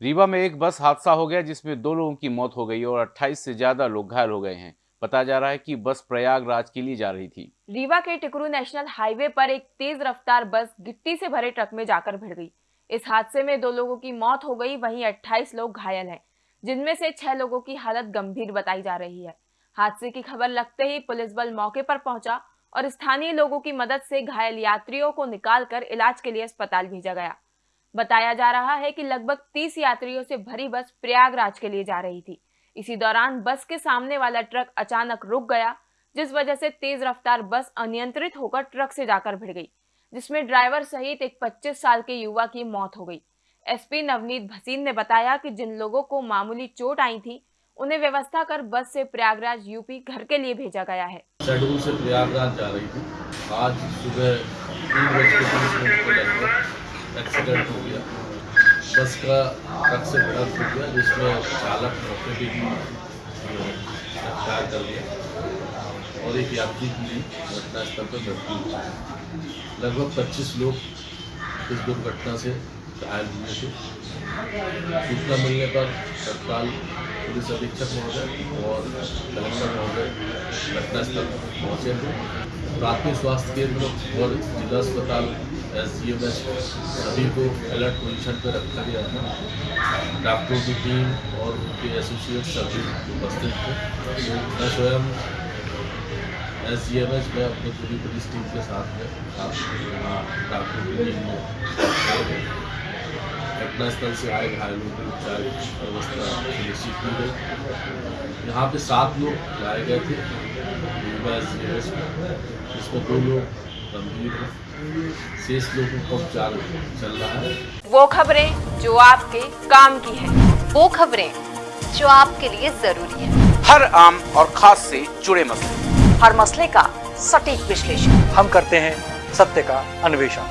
रीवा में एक बस हादसा हो गया जिसमें दो लोगों की मौत हो गई और 28 से ज़्यादा लोग घायल हो गए हैं। बताया जा रहा है कि बस प्रयागराज के लिए जा रही थी। रीवा के टिकरू नेशनल हाईवे पर एक तेज रफ्तार बस गिट्टी से भरे ट्रक में जाकर भिड़ गई। इस हादसे में दो लोगों की मौत हो गई, वहीं 28 लोग घायल हैं, जिनमें से छह लोगों की हालत गंभीर बताई जा रही है। हादसे की खबर लगते ही पुलिस बल मौके पर पहुँचा और स्थानीय लोगों की मदद से घायल यात्रियों को निकालकर इलाज के लिए अस्पताल भेजा गया। बताया जा रहा है कि लगभग 30 यात्रियों से भरी बस प्रयागराज के लिए जा रही थी। इसी दौरान बस के सामने वाला ट्रक अचानक रुक गया, जिस वजह से तेज रफ्तार बस अनियंत्रित होकर ट्रक से जाकर भिड़ गई, जिसमें ड्राइवर सहित एक 25 साल के युवा की मौत हो गई। एसपी नवनीत भसीन ने बताया कि जिन लोगों को मामूली चोट आई थी, उन्हें व्यवस्था कर बस से प्रयागराज यूपी घर के लिए भेजा गया है। से प्रयागराज जा रही थी। आज सुबह एक्सीडेंट हो गया। बस का ट्रक से ट्रक हो गया, जिसमें चालक मौके पर ही गिरफ़्तार कर लिया। और एक यात्री की घटनास्थल पर मृत्यु हुई लगभग 25 लोग इस दुर्घटना से घायल हुए थे। सूचना मिलने पर तत्काल पुलिस अधीक्षक महोदय और कलेक्टर महोदय घटनास्थल पहुँचे थे। प्राथमिक स्वास्थ्य केंद्र और जिला अस्पताल एस डी एम एस सभी को अलर्ट पोजीशन पर रखा गया था। डॉक्टरों की टीम और उनके एसोसिएट सभी उपस्थित थे। मैं स्वयं एस जी एम एस में अपनी पूरी पुलिस टीम के साथ में डॉक्टरों की टीम में। घटनास्थल से आए घायलों की उपचार व्यवस्था सुनिश्चित की गई। यहाँ पे सात लोग लाए गए थे। एस डी एम एस में जिसमें दो लोग शेष लोगों का उपचार चल रहा है। वो खबरें जो आपके काम की है। वो खबरें जो आपके लिए ज़रूरी है। हर आम और खास से जुड़े मसले। हर मसले का सटीक विश्लेषण। हम करते हैं सत्य का अन्वेषण।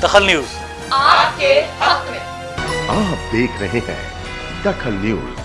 दखल न्यूज़। आपके हक में। आप देख रहे हैं दखल न्यूज़।